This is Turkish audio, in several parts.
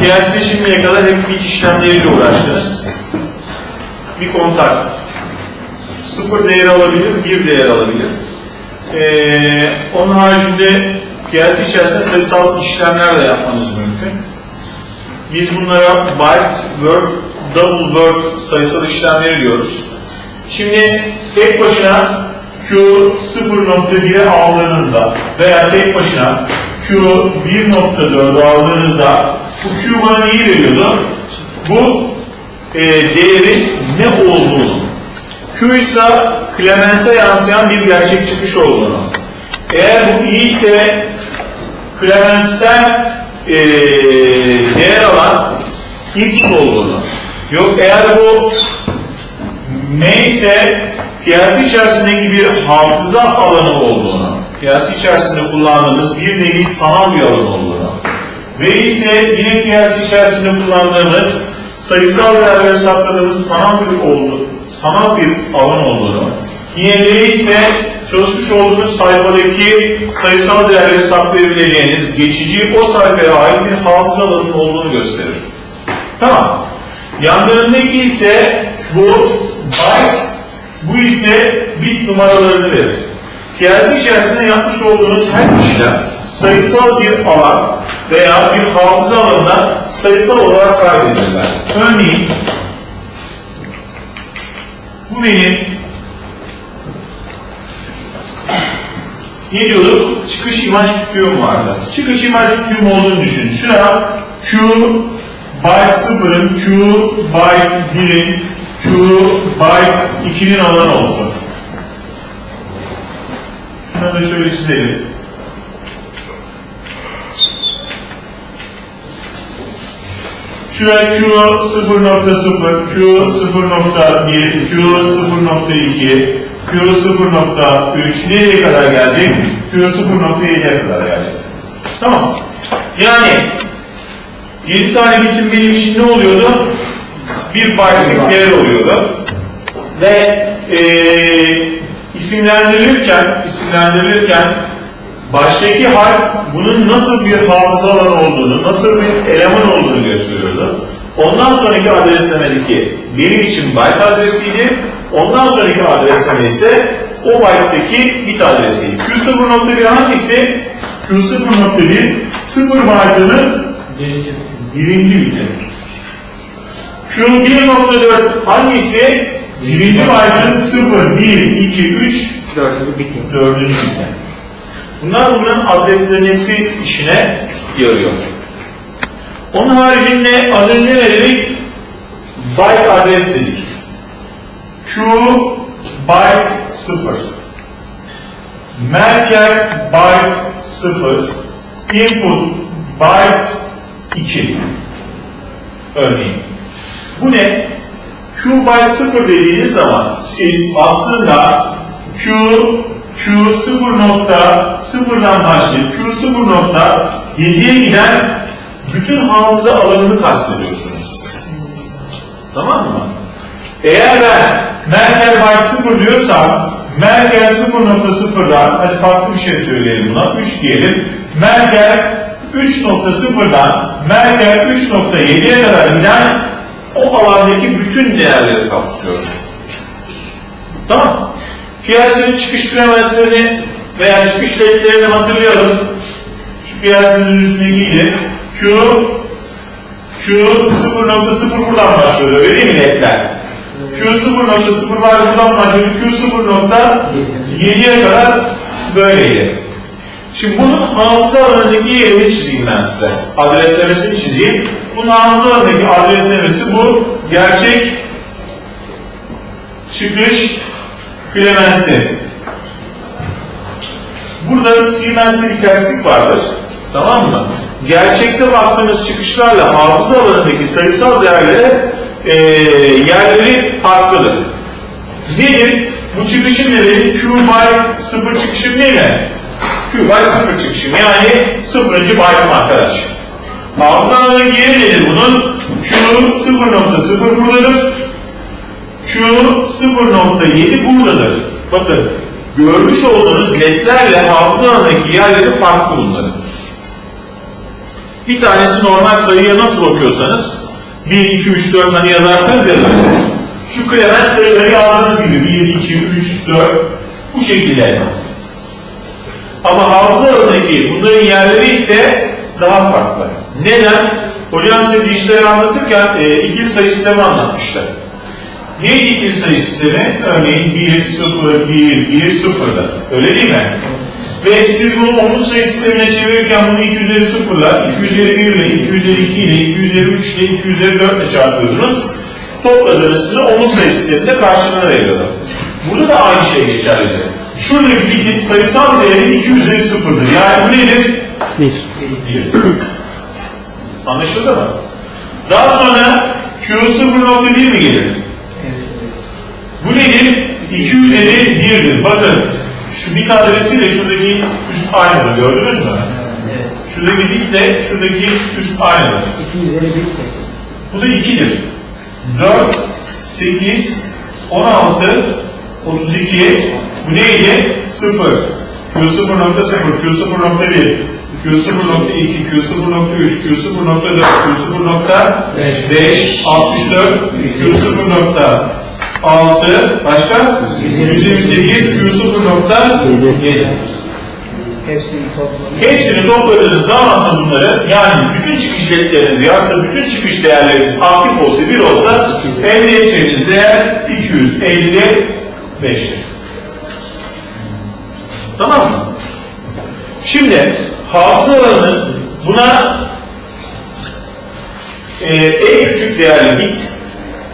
PLC'de şimdiye kadar hep bit işlemleriyle uğraştınız. Bir kontak sıfır değer alabilir, bir değer alabilir. Ee, onun haricinde PLC içerisinde sayısal işlemler de yapmanız mümkün. Biz bunlara byte, word, double word sayısal işlemleri diyoruz. Şimdi tek başına Q 0.1'e aldığınızda veya tek başına Q 1.4'ü aldığınızda bu Q bana neyi veriyordu? Bu e, değerin ne olduğunu. Q ise Clemens'e yansıyan bir gerçek çıkış olduğunu. Eğer bu i ise Clemens'ten e, değer alan x olduğunu. Yok eğer bu M ise piyasa içerisindeki bir hafıza alanı olduğunu, piyasa içerisinde kullandığımız bir nevi sanal bir alan olduğunu ve ise yine piyasa içerisinde kullandığımız sayısal değerleri sakladığımız sanal bir oldu, sanal bir alan olduğunu, V ise çalışmış olduğunuz sayfadaki sayısal değerleri saklayabileceğiniz geçici o sayfaya ait bir hafıza alanının olduğunu gösterir. Tamam. Yanlarındaki ise bu byte, bu ise bit numaralarını verir. Piyasa içerisinde yapmış olduğunuz her işlem sayısal bir alan veya bir hafıza alanına sayısal olarak kaydedilirler. Örneğin bu benim ne diyorduk? Çıkış imaj kütüğüm vardı. Çıkış imaj kütüğüm olduğunu düşünün. Şuraya Q byte 0'ın, Q byte 1'in, Q byte 2'nin alanı olsun. Şunu da şöyle çizelim. Şuraya Q 0.0, Q 0.1, Q 0.2, Q 0.3 nereye kadar gelecek? Q 0.7'ye kadar gelecek. Tamam. Yani 7 tane bitim benim için ne oluyordu? Bir byte'lik değer oluyordu. Ve e, isimlendirilirken, isimlendirilirken baştaki harf bunun nasıl bir hafıza alanı olduğunu, nasıl bir eleman olduğunu gösteriyordu. Ondan sonraki adreslemedeki benim için byte adresiydi. Ondan sonraki adresleme ise o byte'deki bit adresiydi. Q0.1 hangisi? Q0.1 0 byte'ının Birinci. birinci biti. Q1.4 hangisi? Birinci byte'ın 0, 1, 2, 3, Dördüncü bitim. dördüncü biti. Bunlar bunların adreslemesi işine yarıyor. Onun haricinde az önce ne dedik? Byte adres dedik. Q byte 0. Merker byte 0. Input byte 2. Örneğin. Bu ne? Q byte 0 dediğiniz zaman siz aslında Q Q 0.0'dan başlayıp Q 0.7'ye giden bütün hafıza alanını kastediyorsunuz. Tamam mı? Eğer ben Merkel byte 0 diyorsam Merkel 0.0'dan hadi farklı bir şey söyleyelim buna 3 diyelim. Merkel 3.0'dan Merkel 3.7'ye kadar giden o alandaki bütün değerleri kapsıyor. Tamam. Piyasanın çıkış premenslerini veya çıkış ledlerini hatırlayalım. Şu piyasanın üstündekiydi. Q Q 0.0 buradan başlıyor öyle mi ledler? Q 0.0 var buradan başlıyor. Q 0.7'ye kadar böyleydi. Şimdi bunun hafıza alanındaki yerini çizeyim ben size. Adreslemesini çizeyim. Bunun hafıza alanındaki adreslemesi bu gerçek çıkış Clemens'i. Burada Siemens'te bir terslik vardır. Tamam mı? Gerçekte baktığımız çıkışlarla hafıza alanındaki sayısal değerlere e, yerleri farklıdır. Nedir? Bu çıkışın nedeni Q by 0 çıkışım değil mi? Q by 0 çıkışım. Yani 0. byte'ım arkadaş. Hafıza alanındaki yeri nedir bunun? Q 0.0 buradadır. Q 0.7 buradadır. Bakın görmüş olduğunuz ledlerle hafıza alanındaki yerleri farklı bunların. Bir tanesi normal sayıya nasıl bakıyorsanız 1, 2, 3, 4 hani yazarsanız ya şu Clement sayıları yazdığınız gibi 1, 2, 3, 4 bu şekilde. Ama hafıza alanındaki bunların yerleri ise daha farklı. Neden? Hocam size dijitali anlatırken e, ikili sayı sistemi anlatmışlar. Neydi ikili sayı sistemi? Örneğin 1, 0, 1, 1, 0'da. Öyle değil mi? Ve siz bunu onluk sayı sistemine çevirirken bunu 2 üzeri 0 ile, 2 üzeri 1 ile, 2 üzeri 2 ile, 2 üzeri 3 ile, 2 üzeri 4 ile çarpıyordunuz. Topladığınız size onluk sayı sisteminde karşılığını veriyordu. Burada da aynı şey geçerlidir. Şuradaki sayısal değeri 2 üzeri 0'dır. Yani bu nedir? 1. 1. Anlaşıldı mı? Daha sonra Q0.1 mi gelir? Evet. Bu nedir? 2 üzeri 1'dir. Bakın şu bit adresiyle şuradaki üst aynıdır. Gördünüz mü? Evet. Şuradaki bitle şuradaki üst aynıdır. 2 üzeri 1 Bu da 2'dir. 4, 8, 16, 32. Bu neydi? 0. Q0.0, Q0.1. Q0.2, Q0.3, Q0.4, Q0.5, 64, Q0.6, başka? 128, Q0.7. Hepsini topladınız. Hepsini topladığınız zamansa bunları yani bütün çıkış ledleriniz yazsa, bütün çıkış değerleriniz aktif olsa, bir olsa elde edeceğiniz değer 255'tir. Tamam mı? Şimdi hafızalarının buna e, en küçük değerli bit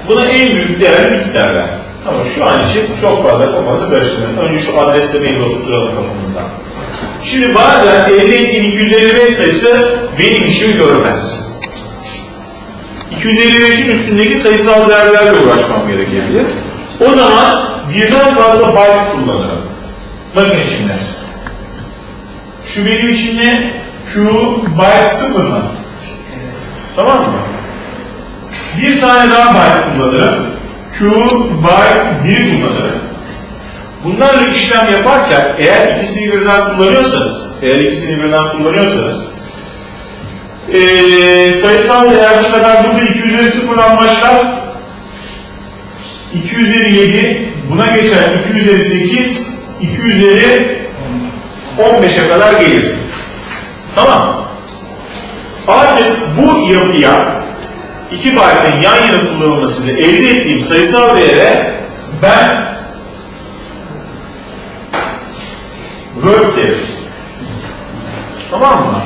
buna en büyük değerli bit derler. Ama şu an için çok fazla kafası karıştırmayın. Önce şu adreslemeyi de oturturalım kafamızdan. Şimdi bazen elde ettiğim 255 sayısı benim işimi görmez. 255'in üstündeki sayısal değerlerle uğraşmam gerekebilir. O zaman birden fazla byte kullanırım. Bakın şimdi. Şu benim için ne? Q byte 0 mı? Tamam mı? Bir tane daha byte kullanırım. Q byte 1 kullanırım. Bunlarla işlem yaparken eğer ikisini birden kullanıyorsanız, eğer ikisini birden kullanıyorsanız eee sayısal değer bu sefer burada 2 üzeri 0'dan başlar. 2 üzeri 7 buna geçer 2 üzeri 8 2 üzeri 15'e kadar gelir. Tamam. Artık bu yapıya 2 byte'ın yan yana kullanılmasıyla elde ettiğim sayısal değere ben word derim. Tamam mı?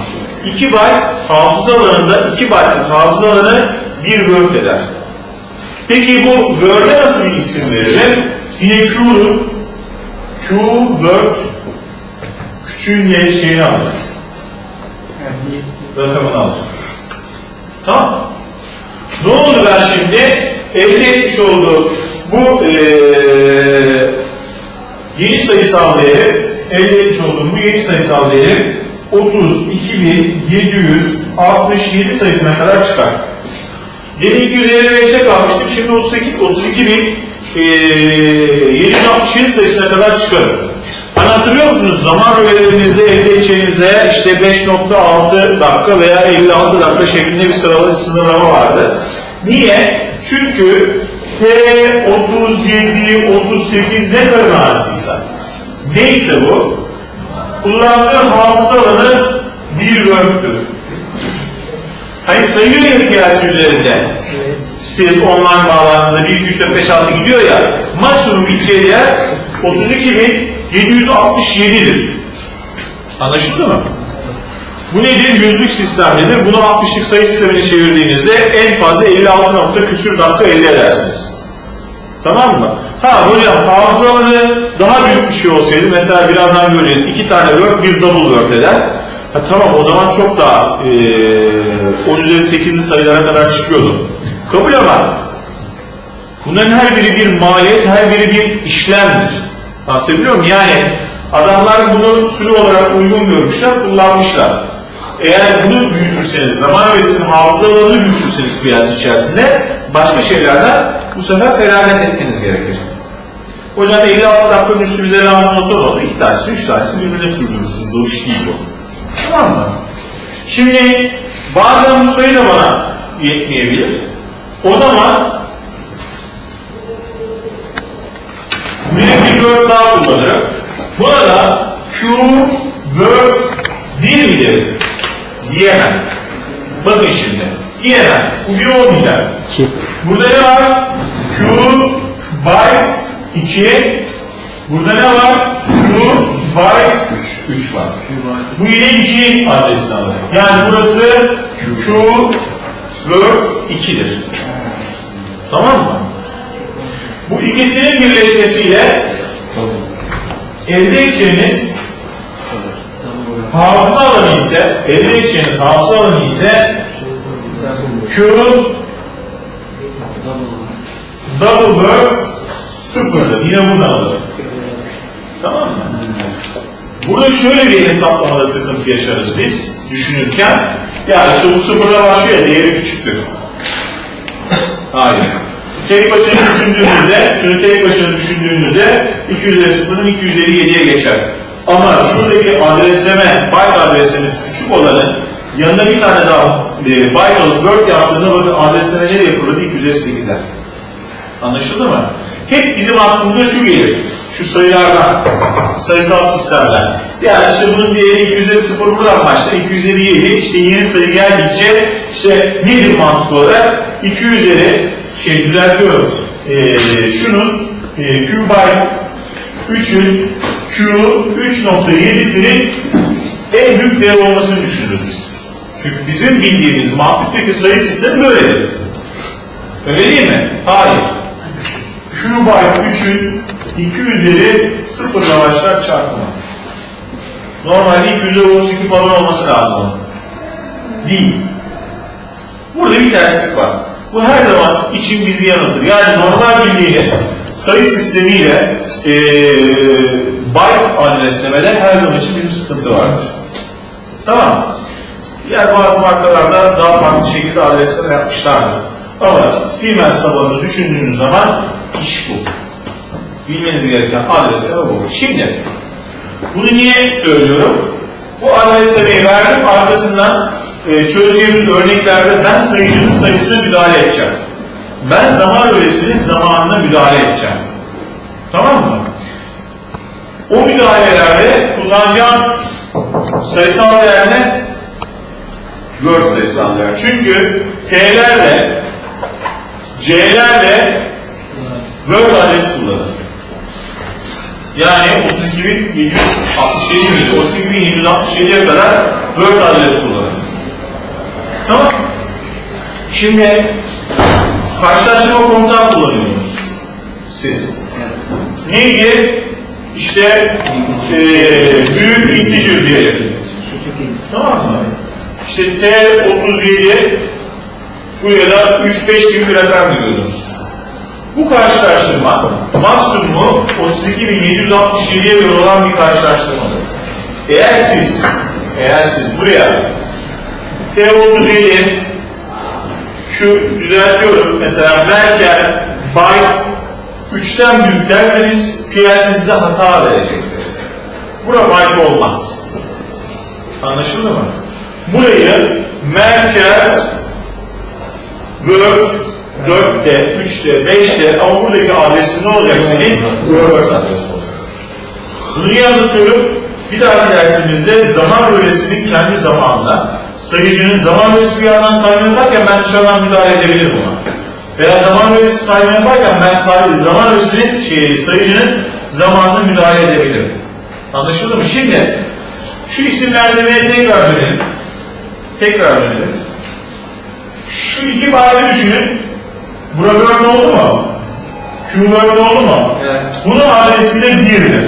2 byte hafıza alanında 2 byte'lık hafıza alanı bir word eder. Peki bu word'e nasıl bir isim veririm? Yine Q'nun Q word küçüğün ye- şeyini alır. Rakamını alır. Tamam. Ne oldu ben şimdi? Elde etmiş olduğum bu eee yeni sayısal değeri elde etmiş olduğum bu yeni sayısal değeri 32.767 sayısına kadar çıkar. Yeni 255'te kalmıştım. Şimdi 38, 32 bin e, 767 sayısına kadar çıkarım. Hani hatırlıyor musunuz? Zaman rölelerinizde elde edeceğinizde işte 5.6 dakika veya 56 dakika şeklinde bir sıralama, sınırlama vardı. Niye? Çünkü T 37, 38 ne kadar arasıysa neyse bu kullandığı hafıza alanı bir word'tür. Hani sayıyor ya piyasa üzerinde. Siz online bağlantınızda 1, 2, 3, 4, 5, 6 gidiyor ya maksimum gideceği yer 32.767'dir. Anlaşıldı mı? Bu nedir? Yüzlük sistemlidir. Bunu 60'lık sayı sistemine çevirdiğinizde en fazla 56 nokta küsür dakika elde edersiniz. Tamam mı? Ha hocam hafızaları daha büyük bir şey olsaydı mesela birazdan göreceğiz. iki tane word bir double word eder. Ha, tamam o zaman çok daha e, 10 üzeri 8'li sayılara kadar çıkıyordu. Kabul ama bunların her biri bir maliyet, her biri bir işlemdir. Anlatabiliyor muyum? Yani adamlar bunu sürü olarak uygun görmüşler, kullanmışlar. Eğer bunu büyütürseniz, zaman öğretisinin hafızalarını büyütürseniz piyasa içerisinde başka şeylerden bu sefer feragat etmeniz gerekir. Hocam 56 dakikanın üstü bize lazım olsa ne olur? İki tanesi, üç tanesi birbirine sürdürürsünüz. O iş değil bu. Tamam mı? Şimdi Bazen bu sayı da bana yetmeyebilir. O zaman Buraya bir kullanırım. Burada Q word 1 midir? Diyemem. Bakın şimdi. Diyemem. Bu bir olmayacak. Burada ne var? Q byte 2. Burada ne var? Q byte 3 var. Bu yine 2 adresini alır. Yani burası Q word 2'dir. Tamam mı? Bu ikisinin birleşmesiyle elde edeceğiniz hafıza alanı ise, elde edeceğiniz hafıza alanı ise Q double word sıfırdır. Yine buradan alır. Tamam mı? Burada şöyle bir hesaplamada sıkıntı yaşarız biz düşünürken. Ya işte bu sıfırla başlıyor ya değeri küçüktür. Hayır. Tek başına düşündüğünüzde, şunu tek başına düşündüğünüzde 2 üzeri 0'ın 2 üzeri 7'ye geçer. Ama şuradaki adresleme, byte adresimiz küçük olanın yanına bir tane daha e, byte alıp word yaptığında bakın adresleme nereye fırladı? 2 üzeri 8'e. Anlaşıldı mı? Hep bizim aklımıza şu gelir. Şu sayılardan, sayısal sistemler. Yani işte bunun değeri 2 üzeri 0 buradan başlar, 2 üzeri 7. İşte yeni sayı geldikçe işte nedir mantık olarak? 2 üzeri, şey düzeltiyorum, ee, şunun e, Q by 3'ün Q 3.7'sinin en büyük değer olmasını düşünürüz biz. Çünkü bizim bildiğimiz mantıktaki sayı sistemi böyledir. Öyle değil mi? Hayır. Q by 3'ün 2 üzeri 0 ile başlar çarpımı. Normalde 2 üzeri 32 falan olması lazım. Değil. Burada bir terslik var. Bu her zaman için bizi yanıltır. Yani normal bildiğiniz sayı sistemiyle e, byte adreslemede her zaman için bizim sıkıntı vardır. Tamam? Diğer bazı markalarda daha farklı şekilde adresleme yapmışlardır. Ama Siemens tabanını düşündüğünüz zaman iş bu. Bilmeniz gereken adresleme bu. Şimdi bunu niye söylüyorum? Bu adreslemeyi verdim. Arkasından e, çözeceğimiz örneklerde ben sayıcının sayısına müdahale edeceğim. Ben zaman öğresinin zamanına müdahale edeceğim. Tamam mı? O müdahalelerde kullanacağım sayısal değer ne? Word sayısal değer. Çünkü T'lerle C'lerle Word adres kullanır. Yani 32.767 miydi? 32.767'ye kadar Word adres kullanır. Tamam. Şimdi karşılaştırma komutan kullanıyorsunuz. Siz. Neydi? İşte eee büyük integer diyelim. Tamam mı? İşte T37 buraya da 3-5 gibi bir rakam görüyorsunuz. Bu karşılaştırma maksimumu 32.767'ye göre olan bir karşılaştırmadır. Eğer siz eğer siz buraya T37 şu düzeltiyorum mesela Merkel byte 3'ten büyük derseniz PLC size hata verecektir. Bura byte olmaz. Anlaşıldı mı? Burayı Merkel Word 4'te, 3'te, 5'te ama buradaki adresi ne olacak senin? Word adresi olacak. Bunu niye anlatıyorum? Bir dahaki dersimizde zaman öğresinin kendi zamanına, sayıcının zaman öğresi bir yandan sayma yaparken ben dışarıdan müdahale edebilirim ona. Veya zaman öğresi sayma yaparken ben say zaman öğresinin, şey, sayıcının zamanına müdahale edebilirim. Anlaşıldı mı? Şimdi şu isimlendirmeye tekrar dönelim. Tekrar dönelim. Şu iki bayrağı düşünün. Bura Word oldu mu? Q Word oldu mu? Evet. Bunun adresi de 1'dir.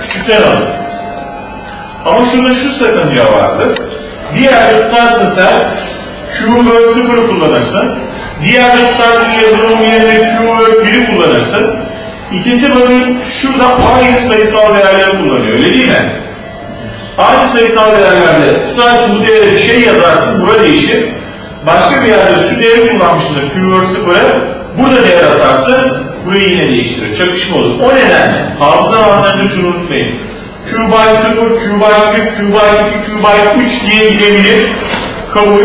Küçükten alın. Ama şurada şu sakınca vardır. Bir yerde tutarsın sen Q Word 0 kullanırsın. Diğerde tutarsın yazılım yerine Q Word 1'i kullanırsın. İkisi bakın şurada aynı sayısal değerleri kullanıyor öyle değil mi? Aynı sayısal değerlerde tutarsın bu değere bir şey yazarsın, bura değişir. Başka bir yerde şu değeri kullanmışsındır, keyword 0'ı, burada değer atarsın, burayı yine değiştirir, çakışma olur. O nedenle hafıza alanlarında şunu unutmayın. Q by 0, Q by 1, Q by 2, Q by 3 diye gidebilir. kabul.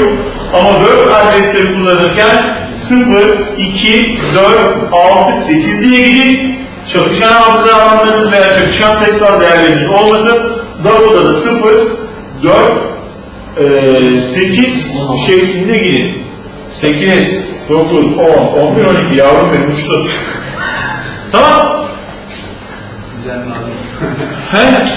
Ama Word adresleri kullanırken 0, 2, 4, 6, 8 diye gidin. Çakışan hafıza alanlarınız veya çakışan sayısal değerleriniz olmasın. Davo'da da 0, 4, 8 şeklinde gidin. 8, 9, 10, 11, 12 yavrum benim uçtu. Tamam. 哎。